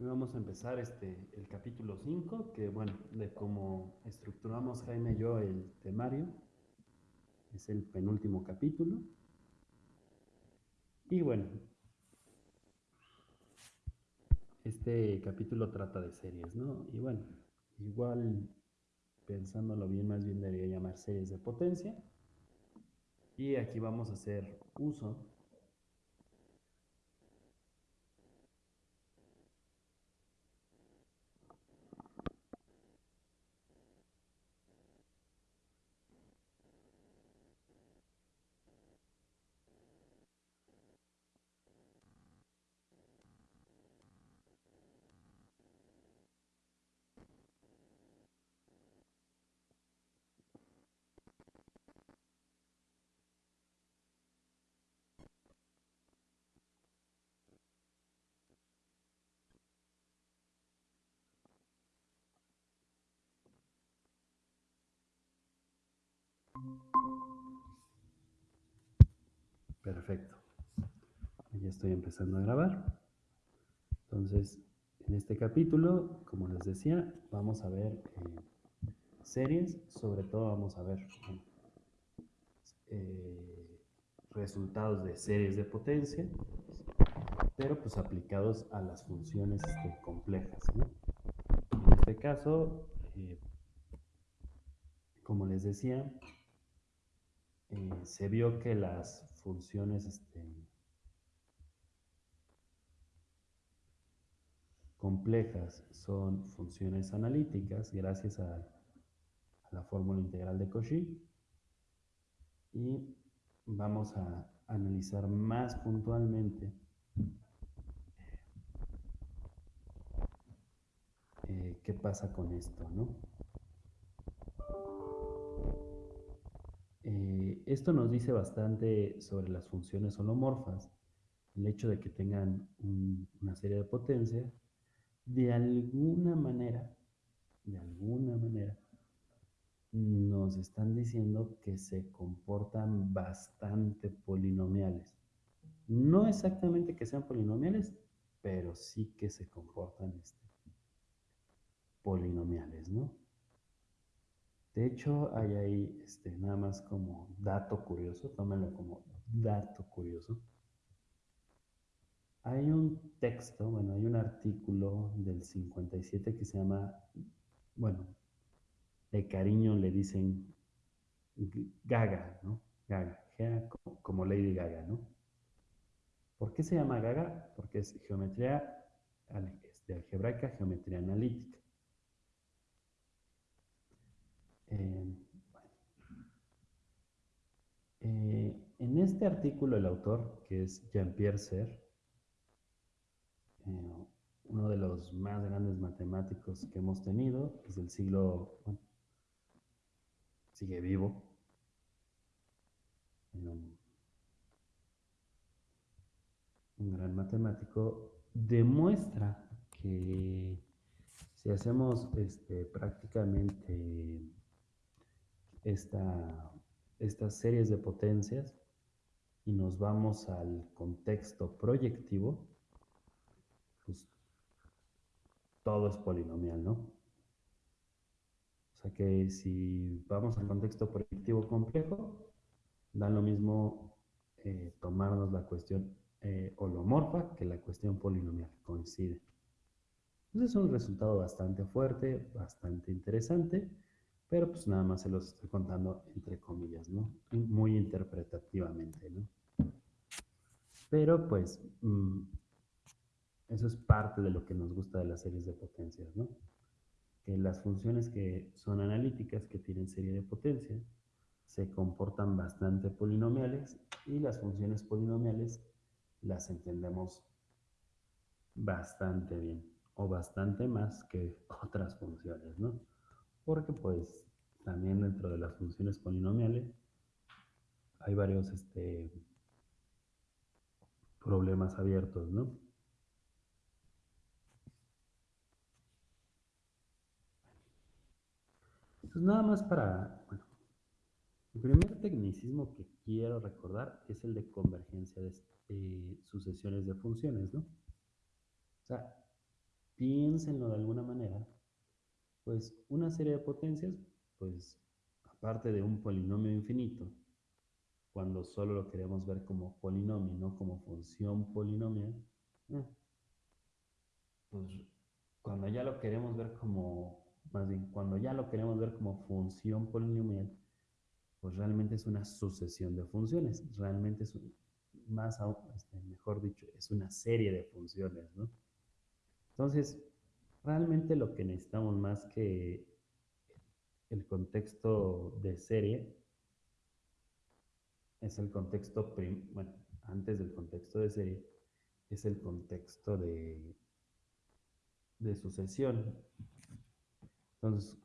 Hoy vamos a empezar este, el capítulo 5, que bueno, de cómo estructuramos Jaime y yo el temario. Es el penúltimo capítulo. Y bueno, este capítulo trata de series, ¿no? Y bueno, igual pensándolo bien, más bien debería llamar series de potencia. Y aquí vamos a hacer uso Perfecto. Ya estoy empezando a grabar. Entonces, en este capítulo, como les decía, vamos a ver eh, series, sobre todo vamos a ver eh, resultados de series de potencia, pero pues aplicados a las funciones este, complejas. En este caso, eh, como les decía, se vio que las funciones este, complejas son funciones analíticas gracias a, la fórmula integral de Cauchy y vamos a analizar más puntualmente eh, qué pasa con esto, ¿no? Esto nos dice bastante sobre las funciones holomorfas, el hecho de que tengan una serie de potencia, de alguna manera, de alguna manera, nos están diciendo que se comportan bastante polinomiales. No exactamente que sean polinomiales, pero sí que se comportan este, polinomiales, ¿no? De hecho, hay ahí este, nada más como dato curioso, tómenlo como dato curioso. Hay un texto, bueno, hay un artículo del 57 que se llama, bueno, de cariño le dicen Gaga, ¿no? Gaga, como Lady Gaga, ¿no? ¿Por qué se llama Gaga? Porque es geometría este, algebraica, geometría analítica. Eh, eh, en este artículo el autor, que es Jean-Pierre Serre, eh, uno de los más grandes matemáticos que hemos tenido, es del siglo, bueno, sigue vivo, un, un gran matemático, demuestra que si hacemos este, prácticamente esta, estas series de potencias y nos vamos al contexto proyectivo, pues todo es polinomial, ¿no? O sea que si vamos al contexto proyectivo complejo, da lo mismo eh, tomarnos la cuestión eh, holomorfa que la cuestión polinomial, coincide. Entonces es un resultado bastante fuerte, bastante interesante pero pues nada más se los estoy contando entre comillas, ¿no? Muy interpretativamente, ¿no? Pero pues mm, eso es parte de lo que nos gusta de las series de potencias, ¿no? Que las funciones que son analíticas, que tienen serie de potencia, se comportan bastante polinomiales y las funciones polinomiales las entendemos bastante bien o bastante más que otras funciones, ¿no? Porque pues también dentro de las funciones polinomiales hay varios este, problemas abiertos, ¿no? Entonces nada más para, bueno, el primer tecnicismo que quiero recordar es el de convergencia de, sucesiones de funciones, ¿no? O sea, piénsenlo de alguna manera, pues una serie de potencias, pues aparte de un polinomio infinito, cuando solo lo queremos ver como polinomio, no como función polinomial, eh, pues cuando ya lo queremos ver como, más bien, cuando ya lo queremos ver como función polinomial, pues realmente es una sucesión de funciones, realmente es más, este, mejor dicho, es una serie de funciones, ¿no? Entonces, realmente lo que necesitamos más que el contexto de serie es el contexto, bueno, antes del contexto de serie, es el contexto de, de sucesión. Entonces,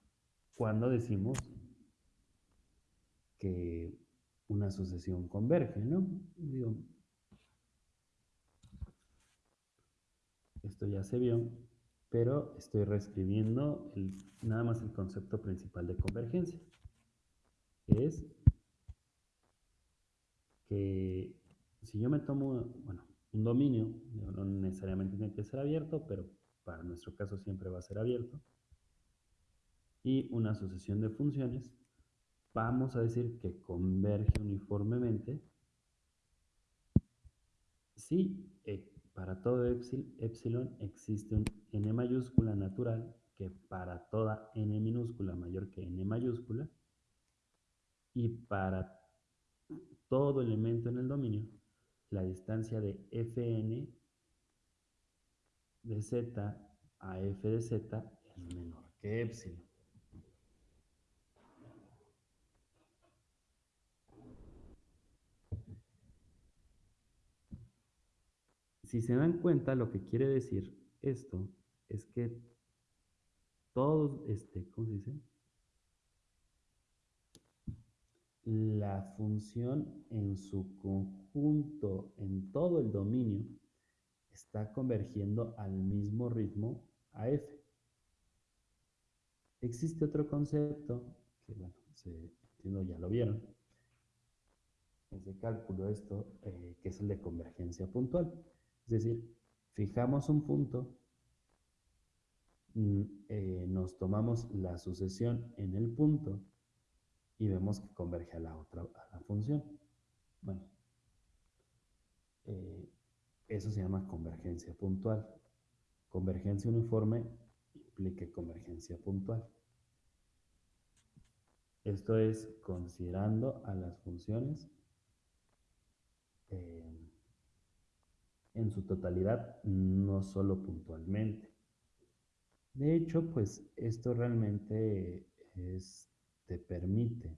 cuando decimos que una sucesión converge, ¿no? Esto ya se vio, pero estoy reescribiendo nada más el concepto principal de convergencia, que es que si yo me tomo, bueno, un dominio, no necesariamente tiene que ser abierto, pero para nuestro caso siempre va a ser abierto, y una sucesión de funciones, vamos a decir que converge uniformemente si eh, para todo epsilon existe un n mayúscula natural que para toda n minúscula mayor que n mayúscula y para todo elemento en el dominio la distancia de fn de z a f de z es menor que epsilon. Si se dan cuenta, lo que quiere decir esto es que todos, este, ¿cómo se dice? La función en su conjunto, en todo el dominio, está convergiendo al mismo ritmo a f. Existe otro concepto que, bueno, se, entiendo ya lo vieron, es de cálculo esto, eh, que es el de convergencia puntual. Es decir, fijamos un punto, eh, nos tomamos la sucesión en el punto y vemos que converge a la otra a la función. Bueno, eh, eso se llama convergencia puntual. Convergencia uniforme implica convergencia puntual. Esto es considerando a las funciones eh, en su totalidad, no solo puntualmente. De hecho, pues esto realmente te permite,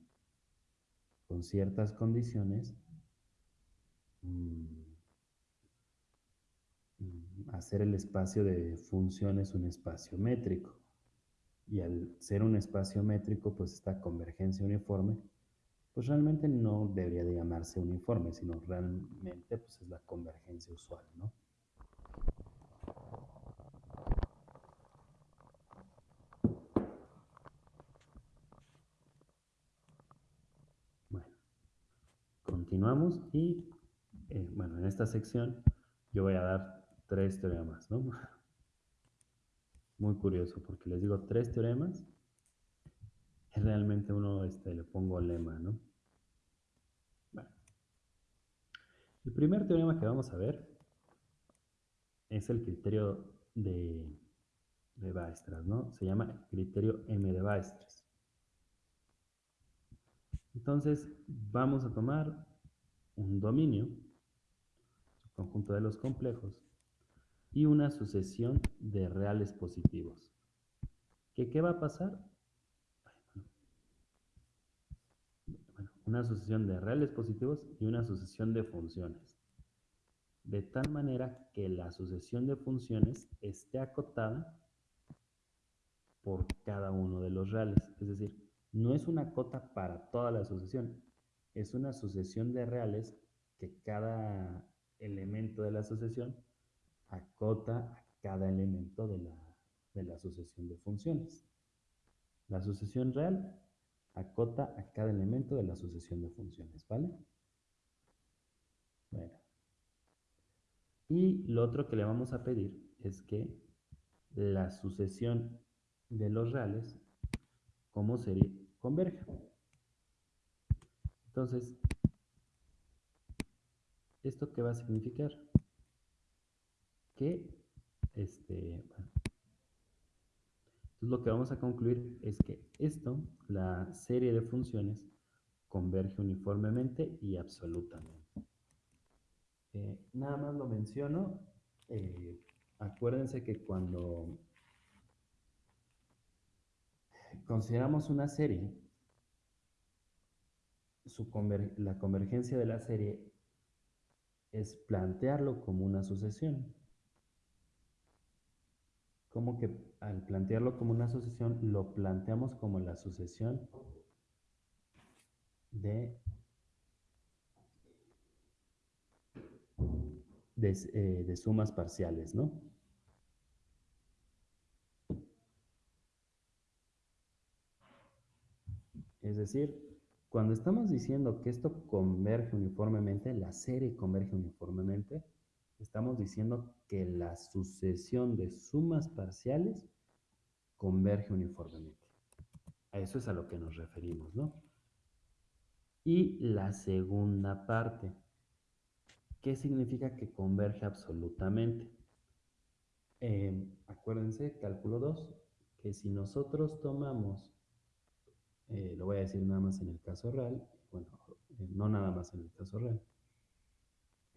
con ciertas condiciones, mm, mm, hacer el espacio de funciones un espacio métrico. Y al ser un espacio métrico, pues esta convergencia uniforme pues realmente no debería de llamarse uniforme, sino realmente pues es la convergencia usual, ¿no? Bueno, y, eh, bueno, en esta sección yo voy a dar tres teoremas, ¿no? Muy curioso, porque les digo tres teoremas realmente uno este, le pongo lema, ¿no? El primer teorema que vamos a ver es el criterio de, de Weierstrass, ¿no? Se llama criterio M de Weierstrass. Entonces, vamos a tomar un dominio, conjunto de los complejos, y una sucesión de reales positivos. ¿Qué, qué va a pasar? una sucesión de reales positivos y una sucesión de funciones. De tal manera que la sucesión de funciones esté acotada por cada uno de los reales. Es decir, no es una cota para toda la sucesión, es una sucesión de reales que cada elemento de la sucesión acota a cada elemento de la, de la sucesión de funciones. La sucesión real acota a cada elemento de la sucesión de funciones, ¿vale? Bueno. Y lo otro que le vamos a pedir es que la sucesión de los reales como serie converge. Entonces, ¿esto qué va a significar? Que, este, lo que vamos a concluir es que esto, la serie de funciones, converge uniformemente y absolutamente. Eh, nada más lo menciono. Eh, acuérdense que cuando consideramos una serie, la convergencia de la serie es plantearlo como una sucesión. Como que al plantearlo como una sucesión, lo planteamos como la sucesión de, eh, de, sumas parciales, ¿no? Es decir, cuando estamos diciendo que esto converge uniformemente, la serie converge uniformemente, estamos diciendo que la sucesión de sumas parciales converge uniformemente. A eso es a lo que nos referimos, ¿no? Y la segunda parte, ¿qué significa que converge absolutamente? Eh, acuérdense, cálculo 2, que si nosotros tomamos eh, lo voy a decir nada más en el caso real, bueno, eh, no nada más en el caso real,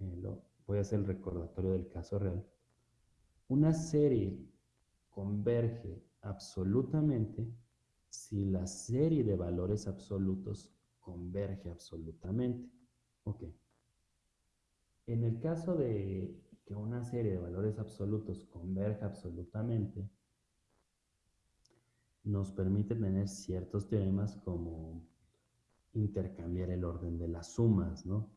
eh, lo, voy a hacer el recordatorio del caso real. Una serie converge absolutamente si la serie de valores absolutos converge absolutamente. Ok. En el caso de que una serie de valores absolutos converja absolutamente, nos permite tener ciertos teoremas como intercambiar el orden de las sumas, ¿no?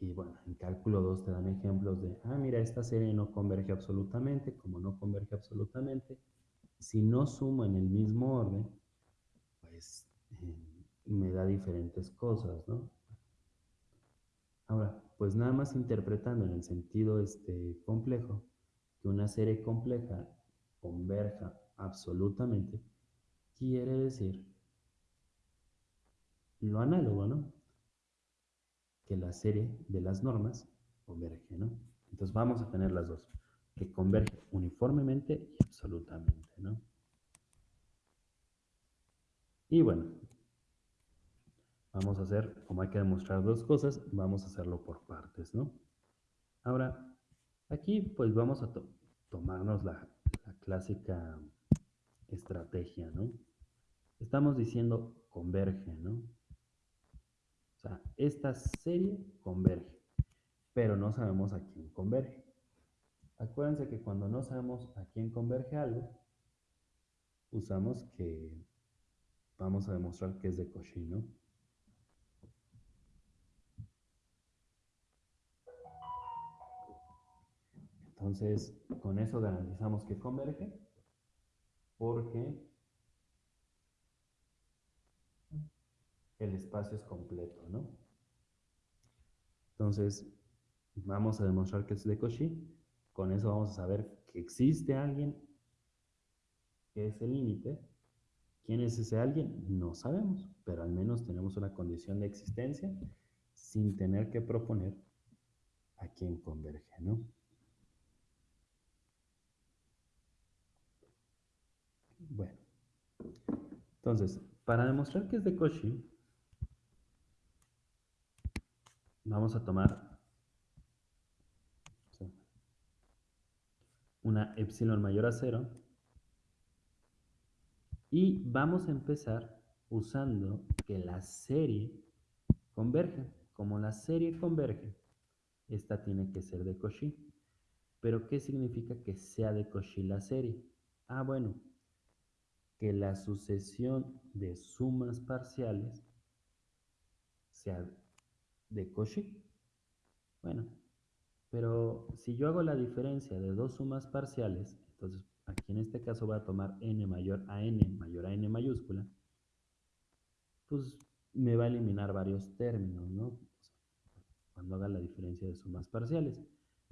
Y bueno, en cálculo 2 te dan ejemplos de, ah, mira, esta serie no converge absolutamente, como no converge absolutamente, si no sumo en el mismo orden, pues eh, me da diferentes cosas, ¿no? Ahora, pues nada más interpretando en el sentido este, complejo, que una serie compleja converja absolutamente, quiere decir lo análogo, ¿no? Que la serie de las normas converge, ¿no? Entonces vamos a tener las dos, que converge uniformemente y absolutamente, ¿no? Y bueno, vamos a hacer, como hay que demostrar dos cosas, vamos a hacerlo por partes, ¿no? Ahora, aquí pues vamos a tomarnos la clásica estrategia, ¿no? Estamos diciendo converge, ¿no? O sea, esta serie converge, pero no sabemos a quién converge. Acuérdense que cuando no sabemos a quién converge algo, usamos que vamos a demostrar que es de Cauchy, ¿no? Entonces, con eso garantizamos que converge porque el espacio es completo, ¿no? Entonces, vamos a demostrar que es de Cauchy. Con eso vamos a saber que existe alguien que es el límite. ¿Quién es ese alguien? No sabemos, pero al menos tenemos una condición de existencia sin tener que proponer a quién converge, ¿no? Bueno, entonces, para demostrar que es de Cauchy, vamos a tomar una epsilon mayor a cero y vamos a empezar usando que la serie converge. Como la serie converge, esta tiene que ser de Cauchy. ¿Pero qué significa que sea de Cauchy la serie? Ah, bueno, que la sucesión de sumas parciales sea de Cauchy. Bueno, pero si yo hago la diferencia de dos sumas parciales, entonces aquí en este caso voy a tomar n mayor a n mayor a n mayúscula, pues me va a eliminar varios términos, ¿no? Cuando haga la diferencia de sumas parciales.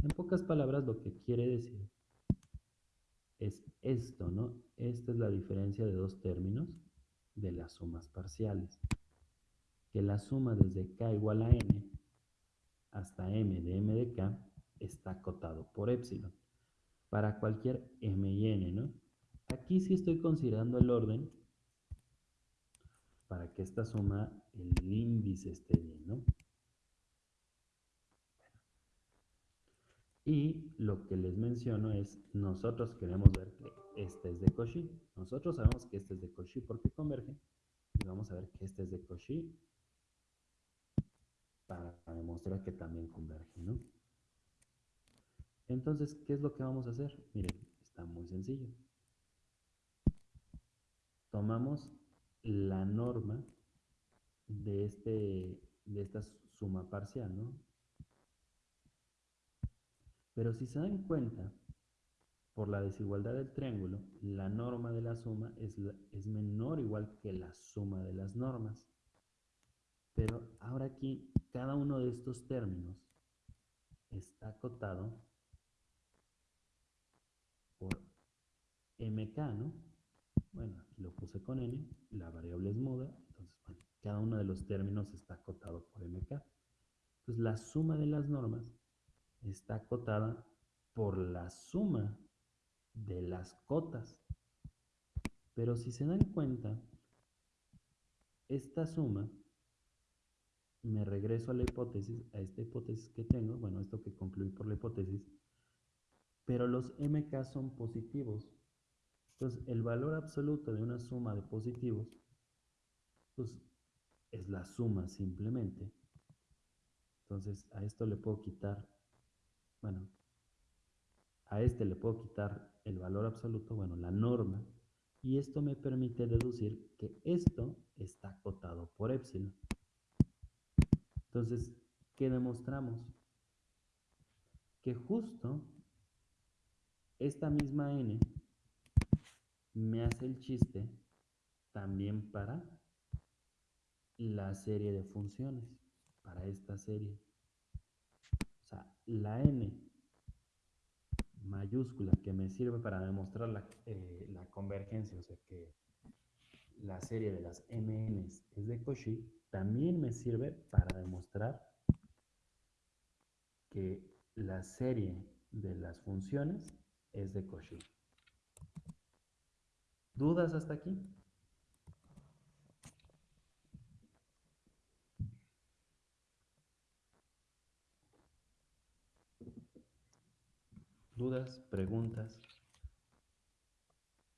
En pocas palabras, lo que quiere decir es esto, ¿no? Esta es la diferencia de dos términos de las sumas parciales. Que la suma desde k igual a n hasta m de m de k está acotado por epsilon. Para cualquier m y n, ¿no? Aquí sí estoy considerando el orden para que esta suma, el índice esté bien, ¿no? Y lo que les menciono es, nosotros queremos ver que este es de Cauchy. Nosotros sabemos que este es de Cauchy porque converge. Y vamos a ver que este es de Cauchy para demostrar que también converge, ¿no? Entonces, ¿qué es lo que vamos a hacer? Miren, está muy sencillo. Tomamos la norma de, este, de esta suma parcial, ¿no? Pero si se dan cuenta, por la desigualdad del triángulo, la norma de la suma es, es menor igual que la suma de las normas. Pero ahora aquí, cada uno de estos términos está acotado por mk, ¿no? Bueno, aquí lo puse con n, la variable es muda, entonces, bueno, cada uno de los términos está acotado por mk. Entonces, la suma de las normas está acotada por la suma de las cotas. Pero si se dan cuenta, esta suma, me regreso a la hipótesis, a esta hipótesis que tengo, bueno, esto que concluí por la hipótesis, pero los mk son positivos. Entonces, el valor absoluto de una suma de positivos, pues es la suma simplemente. Entonces, a esto le puedo quitar, bueno, a este le puedo quitar el valor absoluto, bueno, la norma, y esto me permite deducir que esto está acotado por epsilon. Entonces, ¿qué demostramos? Que justo esta misma n me hace el chiste también para la serie de funciones, para esta serie. O sea, la n mayúscula que me sirve para demostrar la, eh, la convergencia, o sea que la serie de las mn es de Cauchy, también me sirve para demostrar que la serie de las funciones es de Cauchy. ¿Dudas hasta aquí? ¿Dudas? ¿Preguntas?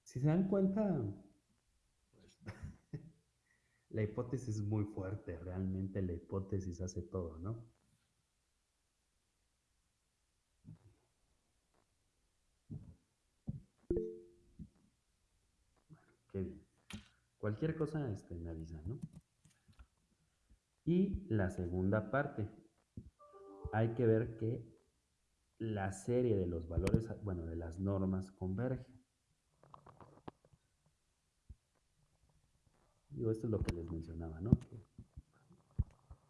Si se dan cuenta, pues, la hipótesis es muy fuerte, realmente la hipótesis hace todo, ¿no? Qué bien. Cualquier cosa este, me avisa, ¿no? Y la segunda parte. Hay que ver que la serie de los valores, bueno, de las normas converge. Digo, esto es lo que les mencionaba, ¿no?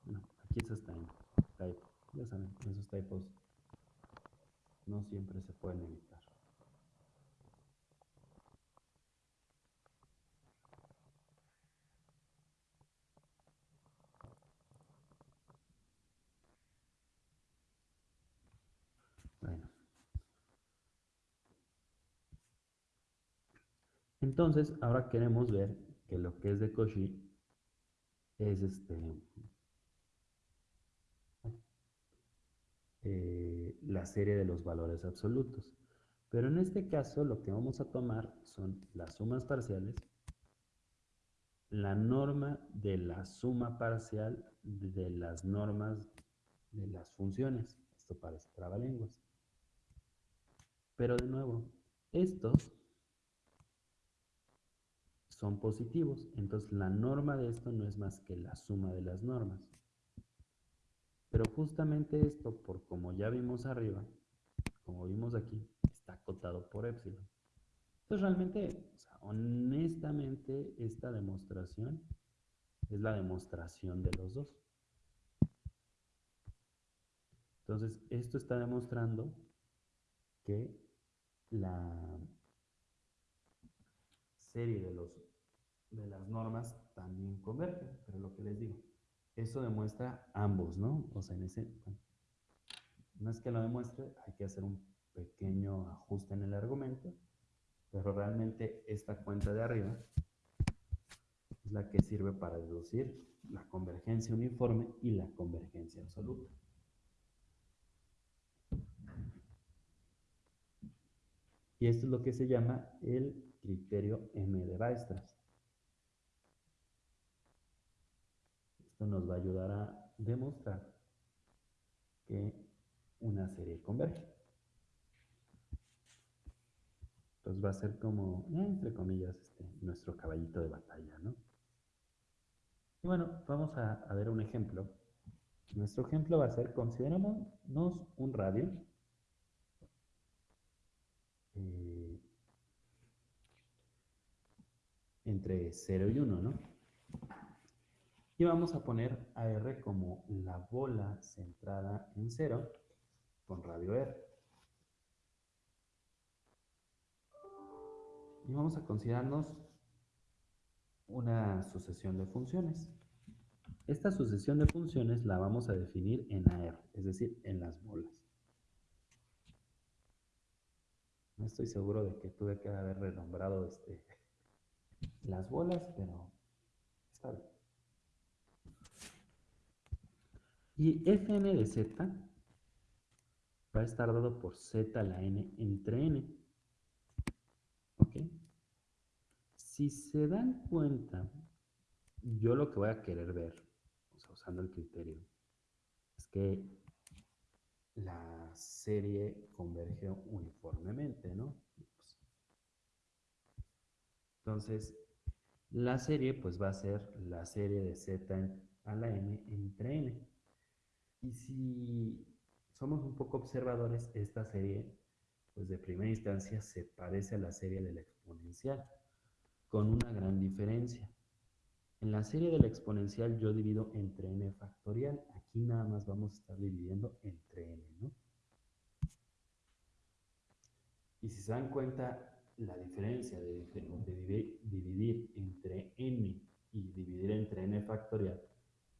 bueno, aquí eso está en typo. Ya saben, esos typos no siempre se pueden evitar. Entonces, ahora queremos ver que lo que es de Cauchy es este, eh, la serie de los valores absolutos. Pero en este caso lo que vamos a tomar son las sumas parciales, la norma de la suma parcial de las normas de las funciones. Esto parece trabalenguas. Pero de nuevo, estos son positivos. Entonces la norma de esto no es más que la suma de las normas. Pero justamente esto, por como ya vimos arriba, como vimos aquí, está acotado por epsilon. Entonces realmente, honestamente, esta demostración es la demostración de los dos. Entonces, esto está demostrando que la serie de, los, normas también convergen, pero lo que les digo, eso demuestra ambos, ¿no? O sea, en ese, no es que lo demuestre, hay que hacer un pequeño ajuste en el argumento, pero realmente esta cuenta de arriba es la que sirve para deducir la convergencia uniforme y la convergencia absoluta. Y esto es lo que se llama el criterio M de Weierstrass. Nos va a ayudar a demostrar que una serie converge. Entonces va a ser como, entre comillas, este, nuestro caballito de batalla, ¿no? Y bueno, vamos a, ver un ejemplo. Nuestro ejemplo va a ser, consideramos un radio eh, entre 0 y 1, ¿no? Y vamos a poner a R como la bola centrada en 0 con radio R. Y vamos a considerarnos una sucesión de funciones. Esta sucesión de funciones la vamos a definir en AR, es decir, en las bolas. No estoy seguro de que tuve que haber renombrado este, las bolas, pero está bien. Y fn de z va a estar dado por z a la n entre n. ¿Ok? Si se dan cuenta, yo lo que voy a querer ver, usando el criterio, es que la serie converge uniformemente, ¿no? Entonces, la serie pues va a ser la serie de z a la n entre n. Y si somos un poco observadores, esta serie pues de primera instancia se parece a la serie de la exponencial con una gran diferencia. En la serie de la exponencial yo divido entre n factorial. Aquí nada más vamos a estar dividiendo entre n, ¿no? Y si se dan cuenta, la diferencia de, dividir entre n y dividir entre n factorial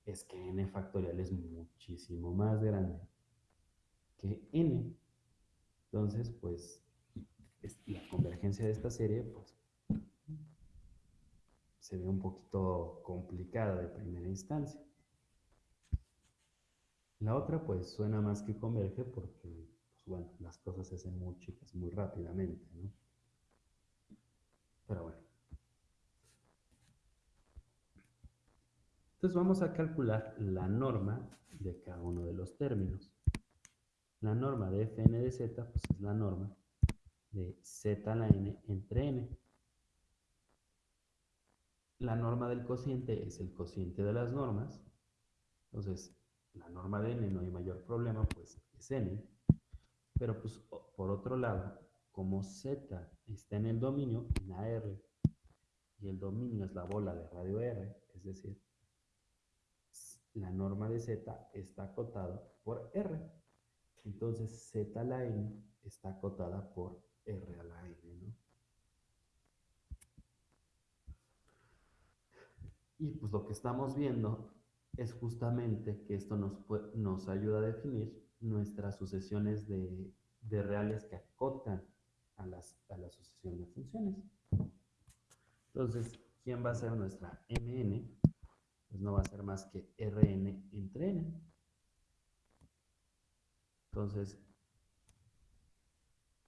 es que n factorial es muchísimo más grande que n. Entonces, pues, la convergencia de esta serie, pues, se ve un poquito complicada de primera instancia. La otra pues suena más que converge porque, pues bueno, las cosas se hacen muy chicas, muy rápidamente, ¿no? Pero bueno. Entonces vamos a calcular la norma de cada uno de los términos. La norma de fn de z pues es la norma de z a la n entre n. La norma del cociente es el cociente de las normas. Entonces, la norma de n no hay mayor problema, pues es n. Pero pues por otro lado, como z está en el dominio, en AR, y el dominio es la bola de radio R, es decir, la norma de z está acotada por R. Entonces z a la n está acotada por R a la n, ¿no? Y pues lo que estamos viendo es justamente que esto nos, nos ayuda a definir nuestras sucesiones de, reales que acotan a, las, a la sucesión de funciones. Entonces, ¿quién va a ser nuestra mn? Pues no va a ser más que rn entre n. Entonces,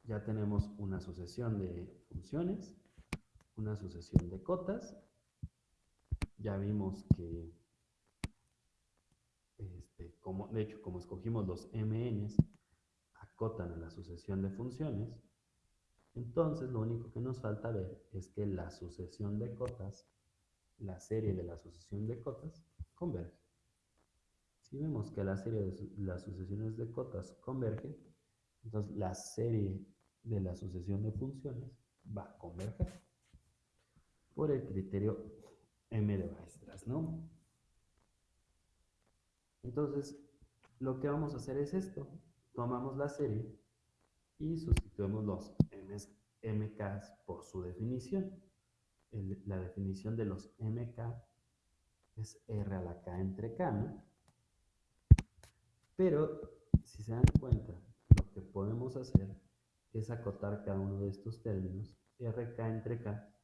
ya tenemos una sucesión de funciones, una sucesión de cotas ya vimos que, este, como, de hecho, como escogimos los MNs, acotan a la sucesión de funciones, entonces lo único que nos falta ver es que la sucesión de cotas, la serie de la sucesión de cotas, converge. Si vemos que la serie de las sucesiones de cotas converge, entonces la serie de la sucesión de funciones va a converger por el criterio M de maestras, ¿no? Entonces, lo que vamos a hacer es esto. Tomamos la serie y sustituimos los MKs por su definición. La definición de los MK es R a la K entre K, ¿no? Pero, si se dan cuenta, lo que podemos hacer es acotar cada uno de estos términos. RK entre K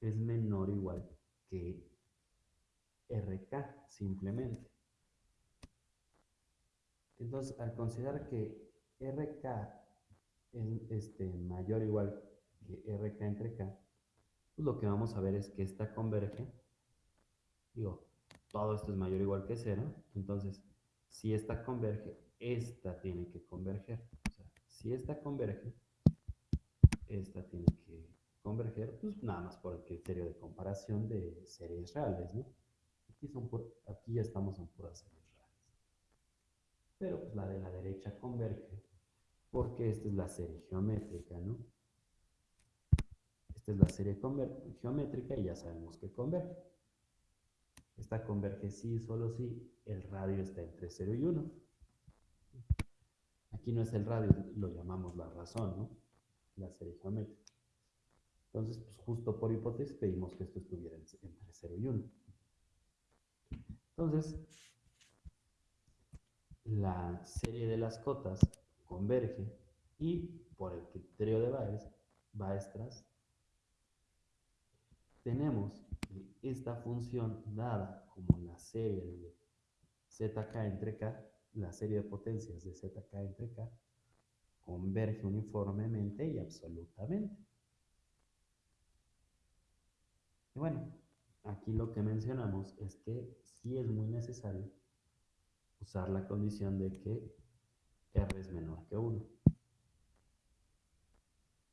es menor o igual que RK, simplemente. Entonces, al considerar que RK es este, mayor o igual que RK entre K, pues lo que vamos a ver es que esta converge, digo, todo esto es mayor o igual que cero, entonces, si esta converge, esta tiene que converger. O sea, si esta converge, esta tiene que converger, pues nada más por el criterio de comparación de series reales, ¿no? Aquí, son aquí ya estamos en puras series reales. Pero pues la de la derecha converge porque esta es la serie geométrica, ¿no? Esta es la serie geométrica y ya sabemos que converge. Esta converge sí, solo si el radio está entre 0 y 1. Aquí no es el radio, lo llamamos la razón, ¿no? La serie geométrica. Entonces, pues justo por hipótesis pedimos que esto estuviera entre 0 y 1. Entonces, la serie de las cotas converge y por el criterio de Baestras tenemos que esta función dada como la serie de zk entre k, la serie de potencias de zk entre k, converge uniformemente y absolutamente. Y bueno, aquí lo que mencionamos es que sí es muy necesario usar la condición de que R es menor que 1.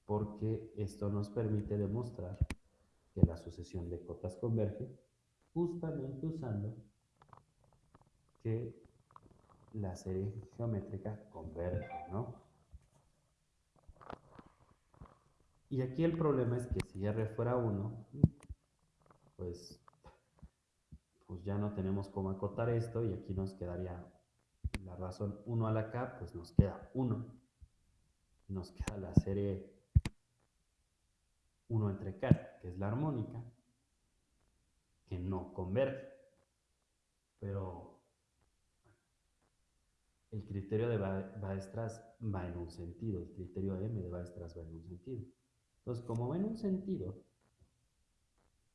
Porque esto nos permite demostrar que la sucesión de cotas converge justamente usando que la serie geométrica converge, ¿no? Y aquí el problema es que si R fuera 1, pues, pues ya no tenemos cómo acotar esto y aquí nos quedaría la razón 1 a la k, pues nos queda 1. Nos queda la serie 1 entre k, que es la armónica, que no converge. Pero el criterio de Baestras va en un sentido, el criterio M de Baestras va en un sentido. Entonces, como va en un sentido,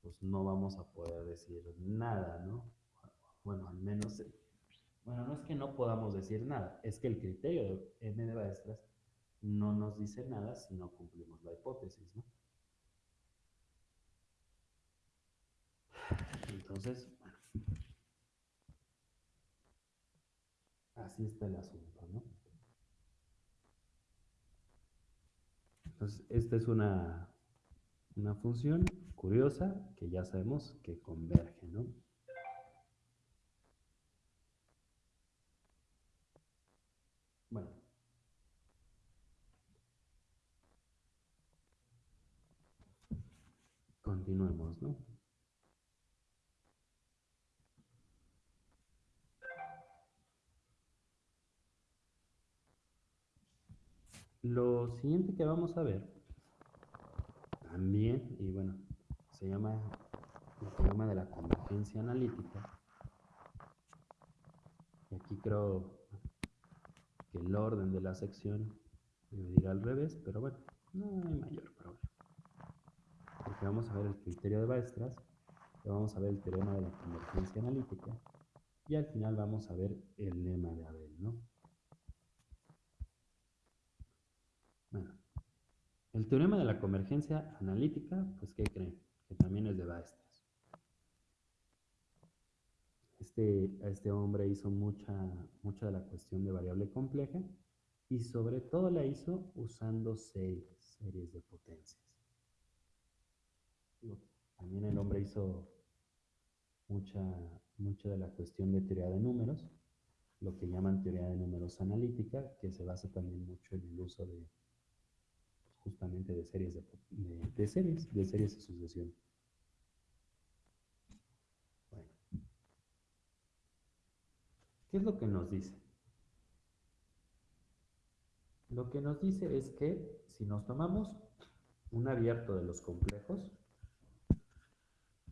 pues no vamos a poder decir nada, ¿no? Bueno, al menos bueno, no es que no podamos decir nada, es que el criterio de M de Baestras no nos dice nada si no cumplimos la hipótesis, ¿no? Entonces, bueno, así está el asunto, ¿no? Entonces, esta es una, una función curiosa que ya sabemos que converge, ¿no? Bueno. Continuemos, ¿no? Lo siguiente que vamos a ver también, y bueno, se llama el teorema de la convergencia analítica. Y aquí creo el orden de la sección debe ir al revés, pero bueno, no hay mayor problema. Porque vamos a ver el criterio de Baestras, vamos a ver el teorema de la convergencia analítica, y al final vamos a ver el lema de Abel, ¿no? Bueno, el teorema de la convergencia analítica, pues ¿qué creen? Que también es de Baestras. Este, este hombre hizo mucha, mucha de la cuestión de variable compleja y sobre todo la hizo usando series, series de potencias. También el hombre hizo mucha, mucha de la cuestión de teoría de números, lo que llaman teoría de números analítica, que se basa también mucho en el uso de justamente de series de, series, de series de sucesión. ¿Qué es lo que nos dice? Lo que nos dice es que si nos tomamos un abierto de los complejos,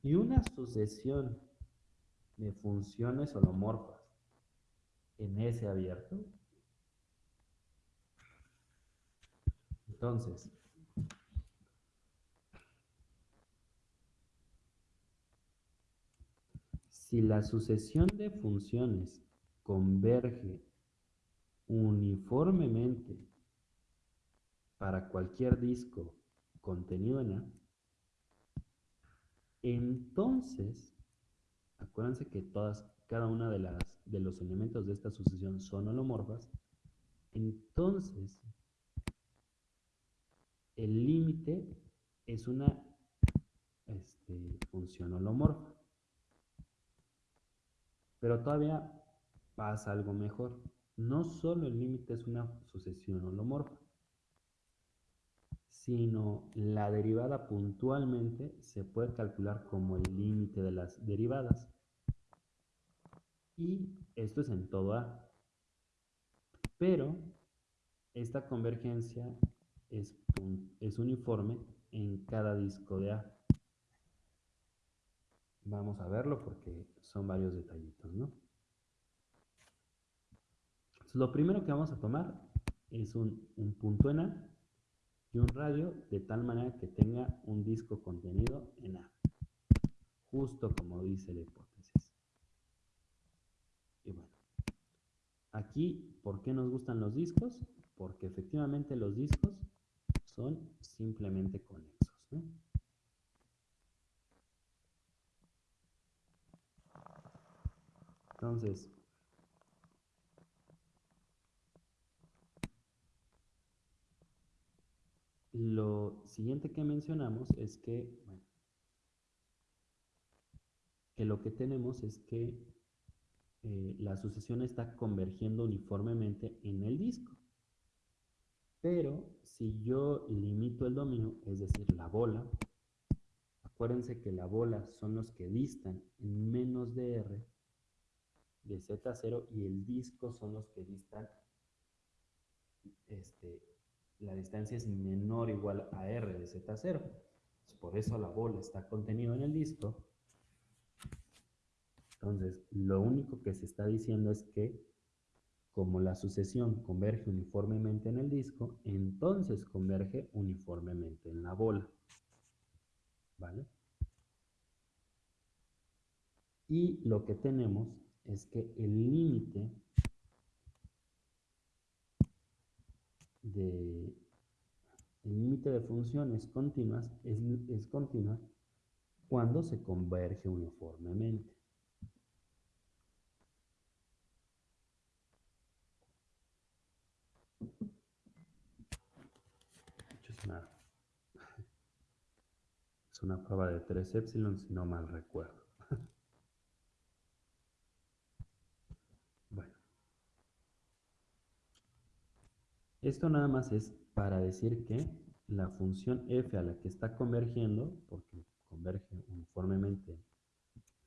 Y una sucesión de funciones holomorfas en ese abierto. Entonces, si la sucesión de funciones converge uniformemente para cualquier disco contenido en A, entonces, acuérdense que todas, cada una de, las, de los elementos de esta sucesión son holomorfas, entonces el límite es una este, función holomorfa. Pero todavía pasa algo mejor. No solo el límite es una sucesión holomorfa, sino la derivada puntualmente se puede calcular como el límite de las derivadas. Y esto es en todo A. Pero esta convergencia es, es uniforme en cada disco de A. Vamos a verlo porque son varios detallitos, ¿no? lo primero que vamos a tomar es un, un punto en A y un radio de tal manera que tenga un disco contenido en A, justo como dice la hipótesis. Y bueno, aquí, ¿por qué nos gustan los discos? Porque efectivamente los discos son simplemente conexos. Entonces, Lo siguiente que mencionamos es que, que lo que tenemos es que eh, la sucesión está convergiendo uniformemente en el disco. Pero si yo limito el dominio, es decir, la bola, acuérdense que la bola son los que distan en menos de R de Z0 y el disco son los que distan este, la distancia es menor o igual a r de z0. Por eso la bola está contenida en el disco. Entonces, lo único que se está diciendo es que como la sucesión converge uniformemente en el disco, entonces converge uniformemente en la bola. ¿Vale? Y lo que tenemos es que el límite de límite de funciones continuas es continua cuando se converge uniformemente. Una prueba de 3 epsilon, si no mal recuerdo. Esto nada más es para decir que la función f a la que está convergiendo, porque converge uniformemente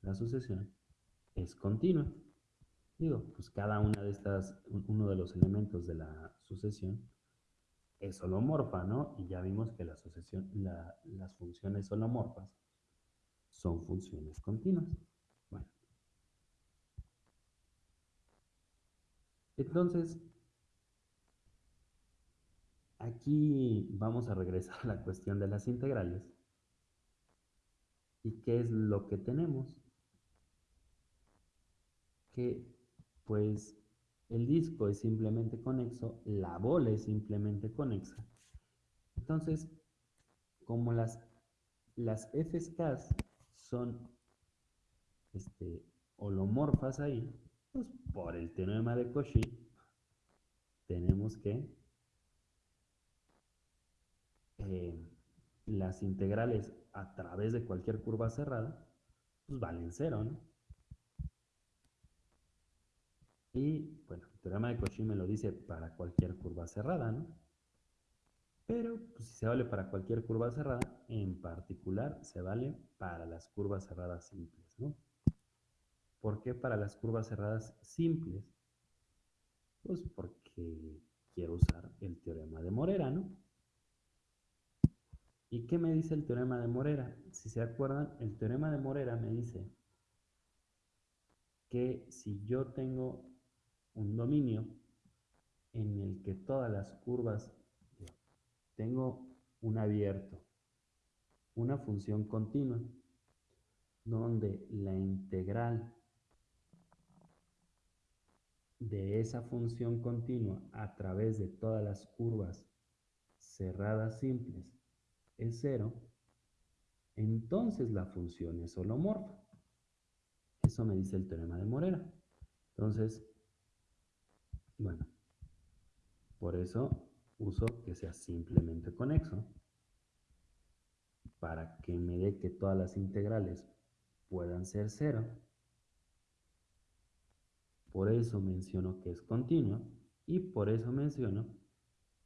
la sucesión, es continua. Digo, pues cada una de estas, uno de los elementos de la sucesión es holomorfa, ¿no? Y ya vimos que la sucesión, las funciones holomorfas son funciones continuas. Bueno. Entonces, Aquí vamos a regresar a la cuestión de las integrales. ¿Y qué es lo que tenemos? Que pues el disco es simplemente conexo, la bola es simplemente conexa. Entonces, como las, las FSK son este, holomorfas ahí, pues por el teorema de Cauchy tenemos que eh, las integrales a través de cualquier curva cerrada, pues valen cero, ¿no? Y bueno, el teorema de Cauchy me lo dice para cualquier curva cerrada, ¿no? Pero pues, si se vale para cualquier curva cerrada, en particular se vale para las curvas cerradas simples, ¿no? ¿Por qué para las curvas cerradas simples? Pues porque quiero usar el teorema de Morera, ¿no? ¿Y qué me dice el teorema de Morera? Si se acuerdan, el teorema de Morera me dice que si yo tengo un dominio en el que todas las curvas, tengo un abierto, una función continua, donde la integral de esa función continua a través de todas las curvas cerradas simples es cero, entonces la función es holomorfa. Eso me dice el teorema de Morera. Entonces, bueno, por eso uso que sea simplemente conexo para que me dé que todas las integrales puedan ser cero. Por eso menciono que es continua y por eso menciono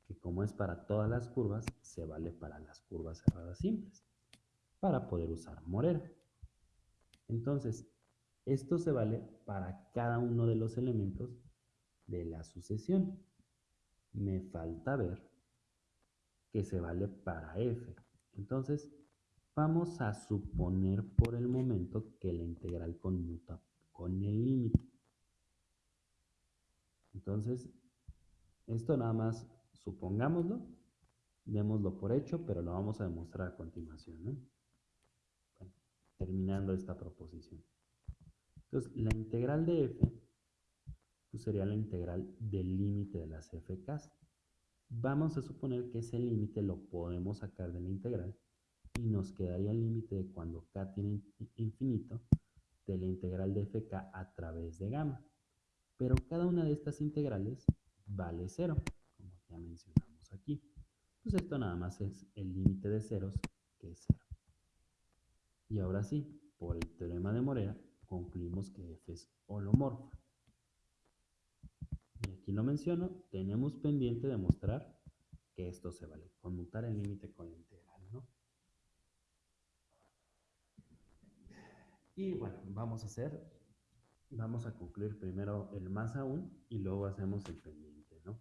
que como es para todas las curvas, se vale para las curvas cerradas simples, para poder usar Morera. Entonces, esto se vale para cada uno de los elementos de la sucesión. Me falta ver que se vale para f. Entonces, vamos a suponer por el momento que la integral conmuta con el límite. Entonces, esto nada más supongámoslo, démoslo por hecho, pero lo vamos a demostrar a continuación. terminando esta proposición. Entonces, la integral de f sería la integral del límite de las fk. Vamos a suponer que ese límite lo podemos sacar de la integral y nos quedaría el límite de cuando k tiene infinito de la integral de fk a través de gamma. Pero cada una de estas integrales vale cero, como ya mencionamos aquí. Pues esto nada más es el límite de ceros, que es cero. Y ahora sí, por el teorema de Morera, concluimos que f es holomorfa. Lo menciono, tenemos pendiente demostrar que esto se vale, conmutar el límite con la integral, ¿no? Y bueno, vamos a hacer, vamos a concluir primero el más aún y luego hacemos el pendiente, ¿no?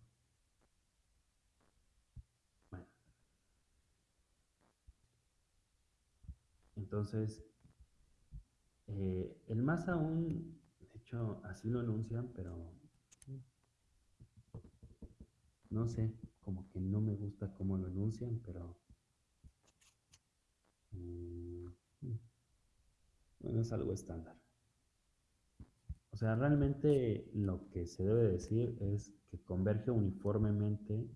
Bueno. Entonces, eh, el más aún, de hecho, así lo anuncian, pero no sé, como que no me gusta cómo lo anuncian, pero mm, bueno, es algo estándar. O sea, realmente lo que se debe decir es que converge uniformemente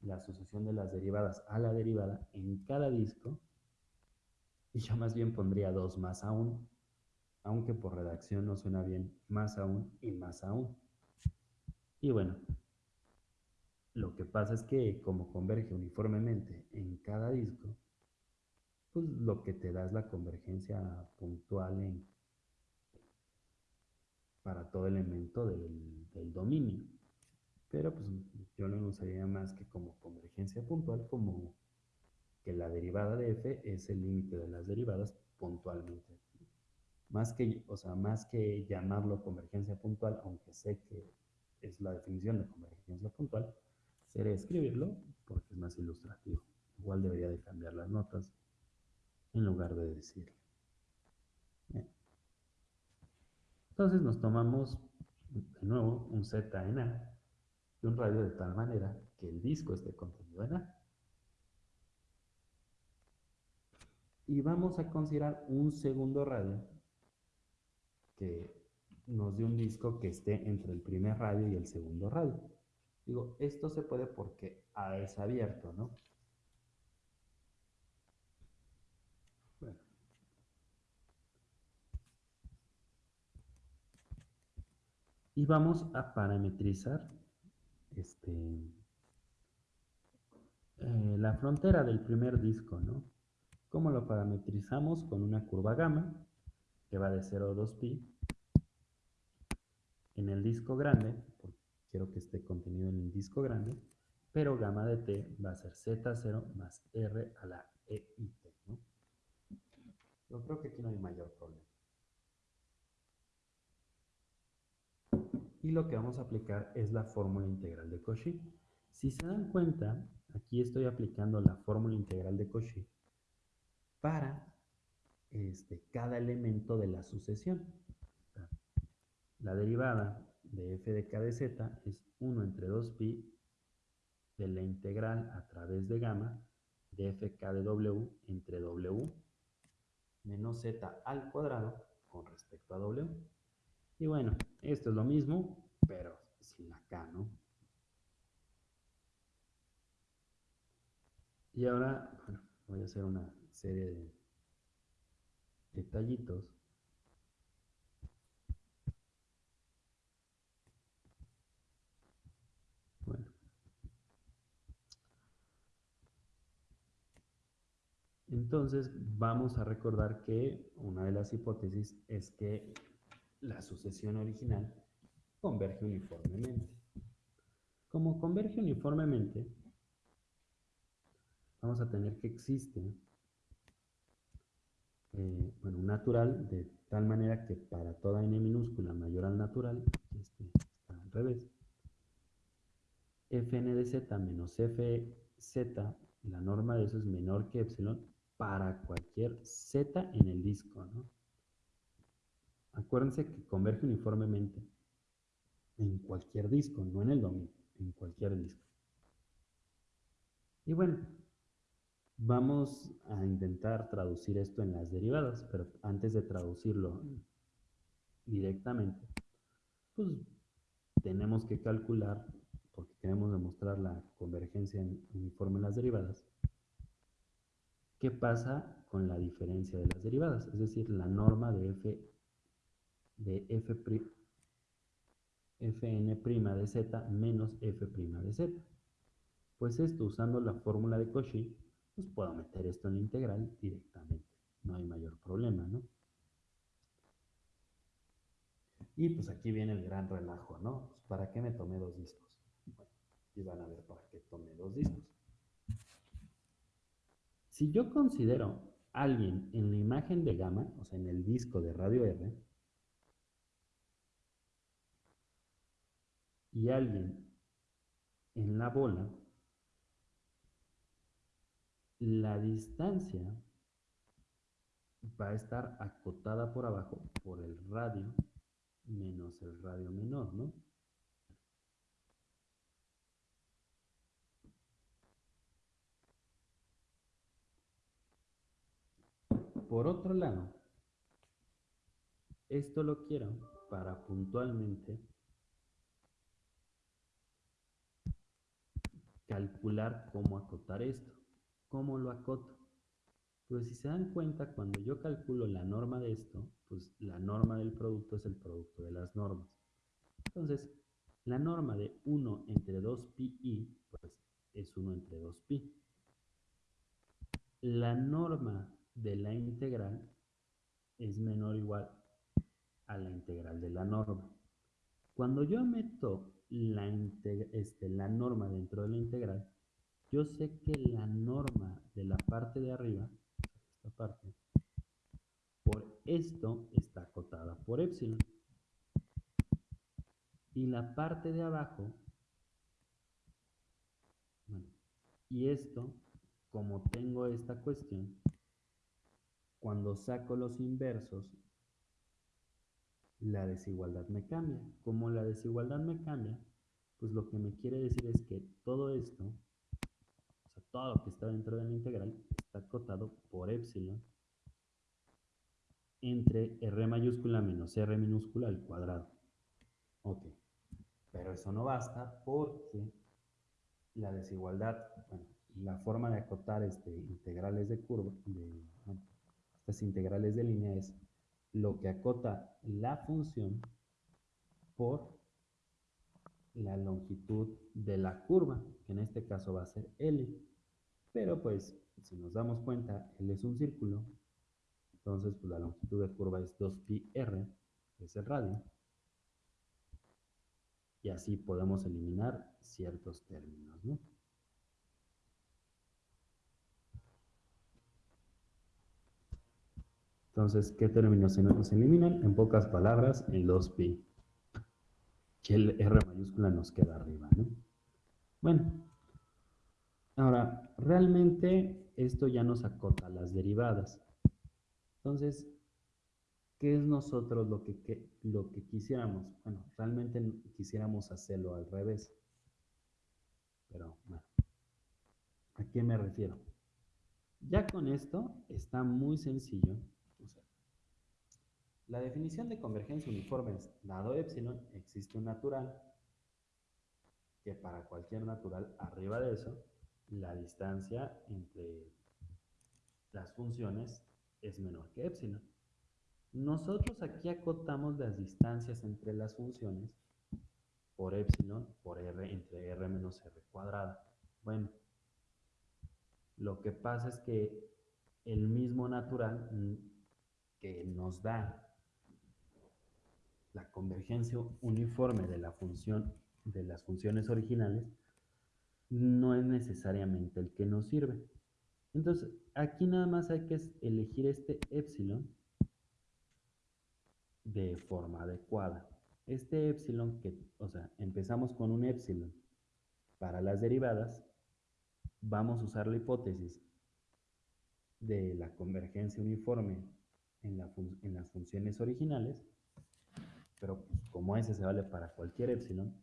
la asociación de las derivadas a la derivada en cada disco y yo más bien pondría dos más aún, aunque por redacción no suena bien más aún y más aún. Y bueno, lo que pasa es que como converge uniformemente en cada disco, pues lo que te da es la convergencia puntual para todo elemento del, del dominio. Pero pues yo no lo usaría más que como convergencia puntual, como que la derivada de f es el límite de las derivadas puntualmente. Más que, o sea, más que llamarlo convergencia puntual, aunque sé que es la definición de convergencia puntual, sería escribirlo porque es más ilustrativo. Igual debería de cambiar las notas en lugar de decirlo. Entonces nos tomamos de nuevo un Z en A y un radio de tal manera que el disco esté contenido en A. Y vamos a considerar un segundo radio que nos dé un disco que esté entre el primer radio y el segundo radio. Digo, esto se puede porque A es abierto, ¿no? Bueno. Y vamos a parametrizar este, eh, la frontera del primer disco, ¿no? ¿Cómo lo parametrizamos? Con una curva gamma que va de 0 a 2pi. En el disco grande, quiero que esté contenido en el disco grande, pero gamma de t va a ser z0 más r a la e t. ¿no? Yo creo que aquí no hay mayor problema. Y lo que vamos a aplicar es la fórmula integral de Cauchy. Si se dan cuenta, aquí estoy aplicando la fórmula integral de Cauchy para este, cada elemento de la sucesión. La derivada de f de k de z es 1 entre 2pi de la integral a través de gamma de fk de w entre w menos z al cuadrado con respecto a w. Y bueno, esto es lo mismo, pero sin la k, ¿no? Y ahora, bueno, voy a hacer una serie de detallitos. Bueno. Entonces vamos a recordar que una de las hipótesis es que la sucesión original converge uniformemente. Como converge uniformemente, vamos a tener que existe eh, bueno, un natural de tal manera que para toda n minúscula mayor al natural, este está al revés, fn de z menos fz, la norma de eso es menor que epsilon para cualquier z en el disco, ¿no? Acuérdense que converge uniformemente en cualquier disco, no en el dominio, en cualquier disco. Y bueno, vamos a intentar traducir esto en las derivadas, pero antes de traducirlo directamente, pues tenemos que calcular, porque queremos demostrar la convergencia uniforme en las derivadas, qué pasa con la diferencia de las derivadas, es decir, la norma de f de f fn' de z menos f' de z. Pues esto, usando la fórmula de Cauchy, pues puedo meter esto en la integral directamente. No hay mayor problema, ¿no? Y pues aquí viene el gran relajo, ¿no? Pues, ¿Para qué me tomé dos discos? Bueno, y van a ver para qué tomé dos discos. Si yo considero a alguien en la imagen de gamma, o sea, en el disco de radio R, y alguien en la bola, la distancia va a estar acotada por abajo por el radio menos el radio menor, ¿no? Por otro lado, esto lo quiero para puntualmente calcular cómo acotar esto. ¿Cómo lo acoto? Pues si se dan cuenta, cuando yo calculo la norma de esto, pues la norma del producto es el producto de las normas. Entonces, la norma de 1 entre 2pi, pues es 1 entre 2pi. La norma de la integral es menor o igual a la integral de la norma. Cuando yo meto la, este, la norma dentro de la integral, yo sé que la norma de la parte de arriba, esta parte, por esto está acotada por epsilon. Y la parte de abajo, bueno, y esto, como tengo esta cuestión, cuando saco los inversos, la desigualdad me cambia. Como la desigualdad me cambia, pues lo que me quiere decir es que todo esto todo lo que está dentro de la integral está acotado por epsilon entre r mayúscula menos r minúscula al cuadrado. Ok, pero eso no basta porque la desigualdad, bueno, la forma de acotar este, integrales de curva, de, estas integrales de línea es lo que acota la función por la longitud de la curva, que en este caso va a ser L. Pero pues, si nos damos cuenta, L es un círculo, entonces pues, la longitud de curva es 2πr, que es el radio. Y así podemos eliminar ciertos términos, ¿no? Entonces, ¿qué términos se nos eliminan? En pocas palabras, el 2pi. Que el R mayúscula nos queda arriba, ¿no? Bueno, ahora, realmente esto ya nos acota las derivadas. Entonces, ¿qué es nosotros lo que, lo que quisiéramos? Bueno, realmente quisiéramos hacerlo al revés. Pero bueno, ¿a qué me refiero? Ya con esto está muy sencillo. La definición de convergencia uniforme dado epsilon, existe un natural, que para cualquier natural arriba de eso, la distancia entre las funciones es menor que epsilon. Nosotros aquí acotamos las distancias entre las funciones por epsilon por r entre r menos r cuadrada. Bueno, lo que pasa es que el mismo natural que nos da la convergencia uniforme de la función de las funciones originales no es necesariamente el que nos sirve. Entonces, aquí nada más hay que elegir este epsilon de forma adecuada. Este epsilon, que, o sea, empezamos con un epsilon para las derivadas, vamos a usar la hipótesis de la convergencia uniforme en, las funciones originales, pero pues, como ese se vale para cualquier epsilon,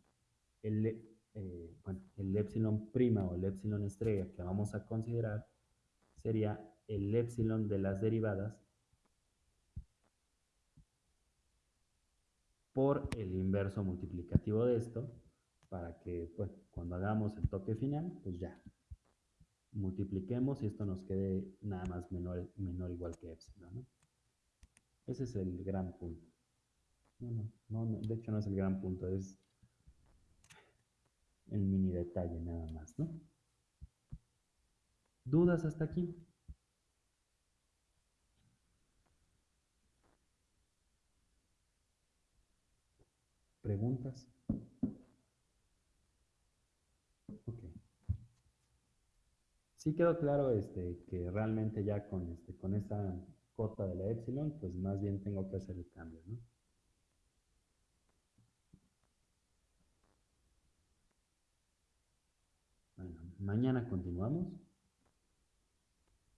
el, eh, el epsilon prima o el epsilon estrella que vamos a considerar sería el epsilon de las derivadas por el inverso multiplicativo de esto, para que pues, cuando hagamos el toque final, pues ya, multipliquemos y esto nos quede nada más menor, menor igual que epsilon. Ese es el gran punto. No, no, no, de hecho no es el gran punto, es el mini detalle nada más, ¿no? ¿Dudas hasta aquí? ¿Preguntas? Ok. Sí quedó claro este, que realmente ya con, este, con esta cota de la epsilon, pues más bien tengo que hacer el cambio, ¿no? Bueno, mañana continuamos.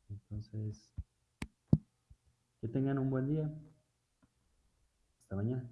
Entonces, que tengan un buen día. Hasta mañana.